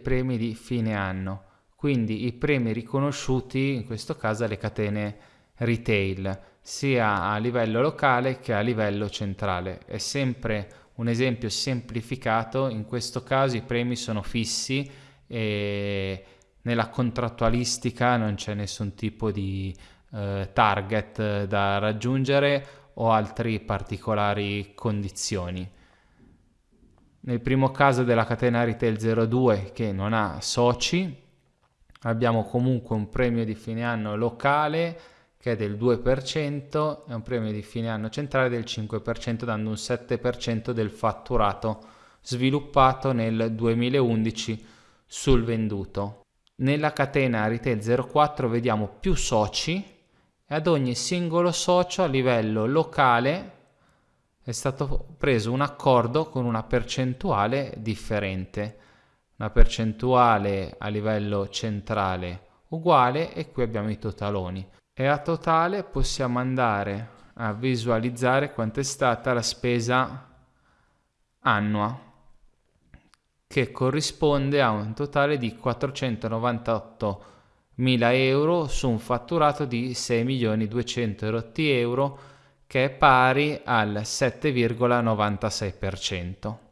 premi di fine anno, quindi i premi riconosciuti in questo caso alle catene retail, sia a livello locale che a livello centrale. È sempre un esempio semplificato, in questo caso i premi sono fissi e nella contrattualistica non c'è nessun tipo di eh, target da raggiungere o altre particolari condizioni. Nel primo caso della catena retail 02 che non ha soci, abbiamo comunque un premio di fine anno locale che è del 2% e un premio di fine anno centrale del 5%, dando un 7% del fatturato sviluppato nel 2011 sul venduto. Nella catena retail 04 vediamo più soci e ad ogni singolo socio a livello locale è stato preso un accordo con una percentuale differente, una percentuale a livello centrale uguale e qui abbiamo i totaloni. E a totale possiamo andare a visualizzare quanto è stata la spesa annua che corrisponde a un totale di 498 mila euro su un fatturato di 6 milioni 200 euro che è pari al 7,96%.